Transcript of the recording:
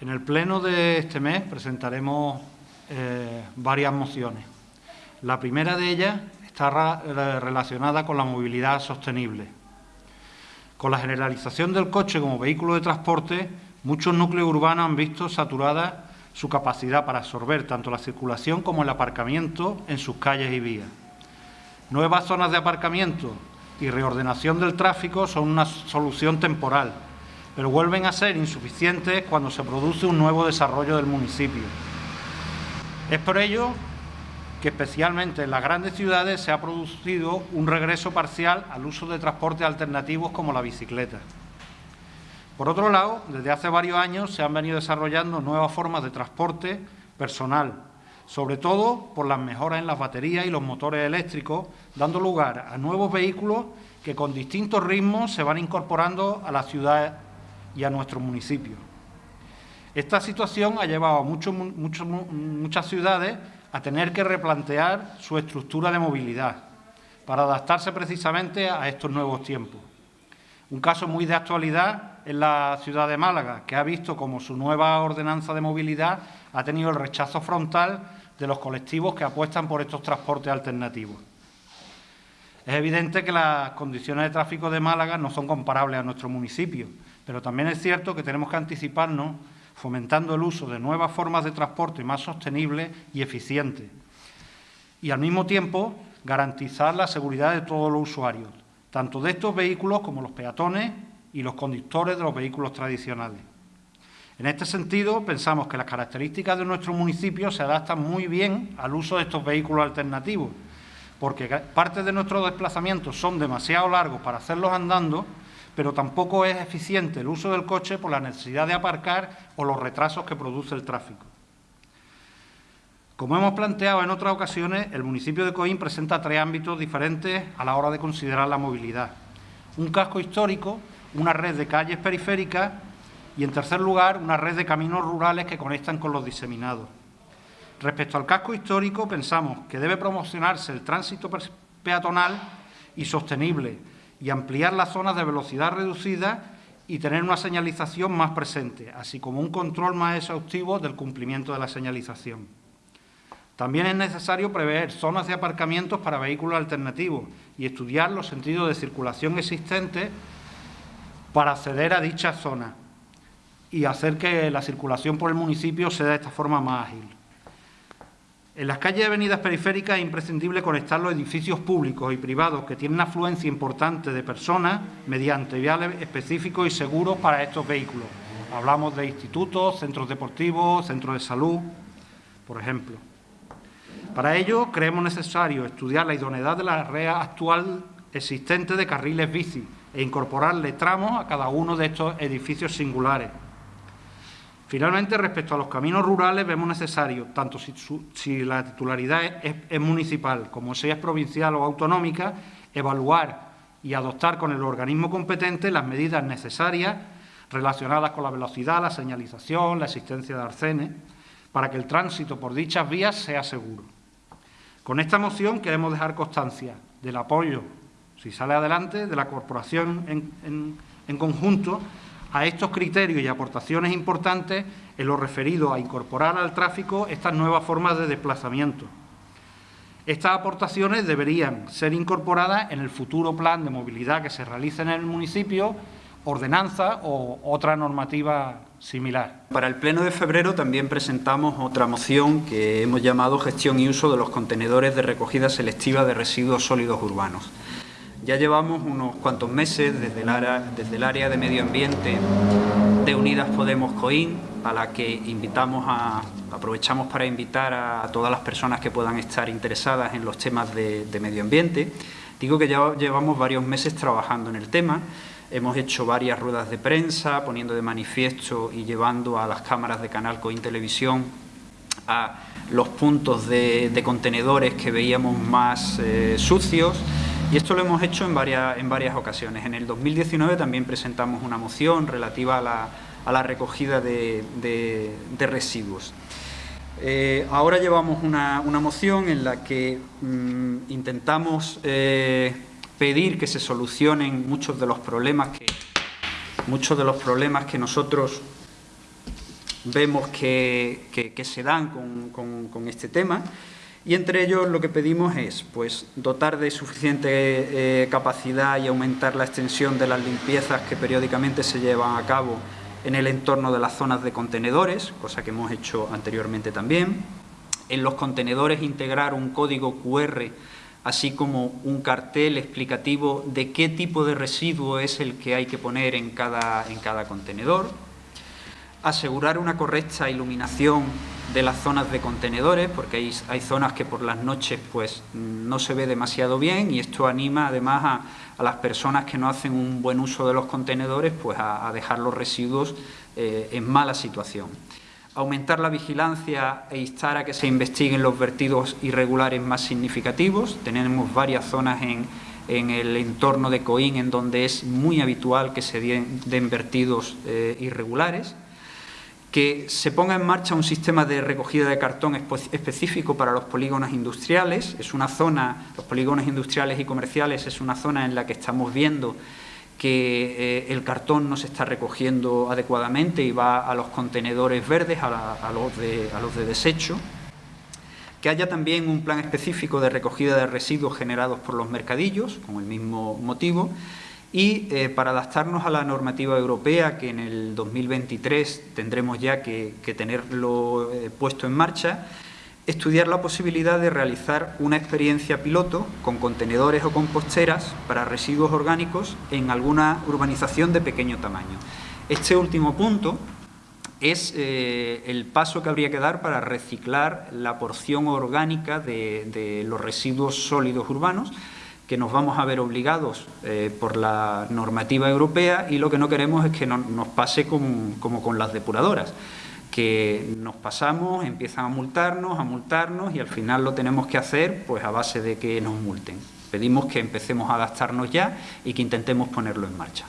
En el pleno de este mes presentaremos eh, varias mociones. La primera de ellas está relacionada con la movilidad sostenible. Con la generalización del coche como vehículo de transporte, muchos núcleos urbanos han visto saturada su capacidad para absorber tanto la circulación como el aparcamiento en sus calles y vías. Nuevas zonas de aparcamiento y reordenación del tráfico son una solución temporal, pero vuelven a ser insuficientes cuando se produce un nuevo desarrollo del municipio. Es por ello que especialmente en las grandes ciudades se ha producido un regreso parcial al uso de transportes alternativos como la bicicleta. Por otro lado, desde hace varios años se han venido desarrollando nuevas formas de transporte personal, sobre todo por las mejoras en las baterías y los motores eléctricos, dando lugar a nuevos vehículos que con distintos ritmos se van incorporando a la ciudad y a nuestros municipios. Esta situación ha llevado a muchas ciudades a tener que replantear su estructura de movilidad para adaptarse precisamente a estos nuevos tiempos. Un caso muy de actualidad es la ciudad de Málaga, que ha visto como su nueva ordenanza de movilidad ha tenido el rechazo frontal de los colectivos que apuestan por estos transportes alternativos. Es evidente que las condiciones de tráfico de Málaga no son comparables a nuestro municipio, pero también es cierto que tenemos que anticiparnos fomentando el uso de nuevas formas de transporte más sostenibles y eficientes, y al mismo tiempo garantizar la seguridad de todos los usuarios, tanto de estos vehículos como los peatones y los conductores de los vehículos tradicionales. En este sentido, pensamos que las características de nuestro municipio se adaptan muy bien al uso de estos vehículos alternativos, porque parte de nuestros desplazamientos son demasiado largos para hacerlos andando, pero tampoco es eficiente el uso del coche por la necesidad de aparcar o los retrasos que produce el tráfico. Como hemos planteado en otras ocasiones, el municipio de Coín presenta tres ámbitos diferentes a la hora de considerar la movilidad. Un casco histórico, una red de calles periféricas y, en tercer lugar, una red de caminos rurales que conectan con los diseminados. Respecto al casco histórico, pensamos que debe promocionarse el tránsito peatonal y sostenible, y ampliar las zonas de velocidad reducida y tener una señalización más presente, así como un control más exhaustivo del cumplimiento de la señalización. También es necesario prever zonas de aparcamientos para vehículos alternativos y estudiar los sentidos de circulación existentes para acceder a dichas zonas y hacer que la circulación por el municipio sea de esta forma más ágil. En las calles y avenidas periféricas es imprescindible conectar los edificios públicos y privados que tienen afluencia importante de personas mediante viales específicos y seguros para estos vehículos. Hablamos de institutos, centros deportivos, centros de salud, por ejemplo. Para ello, creemos necesario estudiar la idoneidad de la red actual existente de carriles bici e incorporarle tramos a cada uno de estos edificios singulares. Finalmente, respecto a los caminos rurales, vemos necesario, tanto si, la titularidad es, municipal como si es provincial o autonómica, evaluar y adoptar con el organismo competente las medidas necesarias relacionadas con la velocidad, la señalización, la existencia de arcenes, para que el tránsito por dichas vías sea seguro. Con esta moción queremos dejar constancia del apoyo, si sale adelante, de la corporación en conjunto a estos criterios y aportaciones importantes en lo referido a incorporar al tráfico estas nuevas formas de desplazamiento. Estas aportaciones deberían ser incorporadas en el futuro plan de movilidad que se realice en el municipio, ordenanza o otra normativa similar. Para el pleno de febrero también presentamos otra moción que hemos llamado Gestión y uso de los contenedores de recogida selectiva de residuos sólidos urbanos. Ya llevamos unos cuantos meses desde el, área, de medio ambiente de Unidas Podemos Coín, a la que invitamos a, aprovechamos para invitar a todas las personas que puedan estar interesadas en los temas de, medio ambiente. Digo que ya llevamos varios meses trabajando en el tema, hemos hecho varias ruedas de prensa, poniendo de manifiesto y llevando a las cámaras de Canal Coín Televisión a los puntos de, contenedores que veíamos más eh, sucios, y esto lo hemos hecho en varias, en varias ocasiones. En el 2019 también presentamos una moción relativa a la, recogida de, residuos. Eh, ahora llevamos una, moción en la que mm, intentamos eh, pedir que se solucionen muchos de los problemas que muchos de los problemas que nosotros vemos que, se dan con, este tema y entre ellos lo que pedimos es pues, dotar de suficiente eh, capacidad y aumentar la extensión de las limpiezas que periódicamente se llevan a cabo en el entorno de las zonas de contenedores, cosa que hemos hecho anteriormente también. En los contenedores integrar un código QR así como un cartel explicativo de qué tipo de residuo es el que hay que poner en cada, en cada contenedor, asegurar una correcta iluminación de las zonas de contenedores, porque hay, hay, zonas que por las noches pues, no se ve demasiado bien y esto anima además a, las personas que no hacen un buen uso de los contenedores pues, a, dejar los residuos eh, en mala situación aumentar la vigilancia e instar a que se investiguen los vertidos irregulares más significativos. Tenemos varias zonas en, el entorno de Coín en donde es muy habitual que se den, vertidos eh, irregulares. Que se ponga en marcha un sistema de recogida de cartón específico para los polígonos industriales. Es una zona, los polígonos industriales y comerciales es una zona en la que estamos viendo que eh, el cartón no se está recogiendo adecuadamente y va a los contenedores verdes, a, los, de, a los de desecho, que haya también un plan específico de recogida de residuos generados por los mercadillos, con el mismo motivo, y eh, para adaptarnos a la normativa europea, que en el 2023 tendremos ya que, tenerlo eh, puesto en marcha, estudiar la posibilidad de realizar una experiencia piloto con contenedores o composteras para residuos orgánicos en alguna urbanización de pequeño tamaño. Este último punto es eh, el paso que habría que dar para reciclar la porción orgánica de, los residuos sólidos urbanos, que nos vamos a ver obligados eh, por la normativa europea y lo que no queremos es que nos pase como con las depuradoras que nos pasamos, empiezan a multarnos, a multarnos y al final lo tenemos que hacer pues a base de que nos multen. Pedimos que empecemos a adaptarnos ya y que intentemos ponerlo en marcha.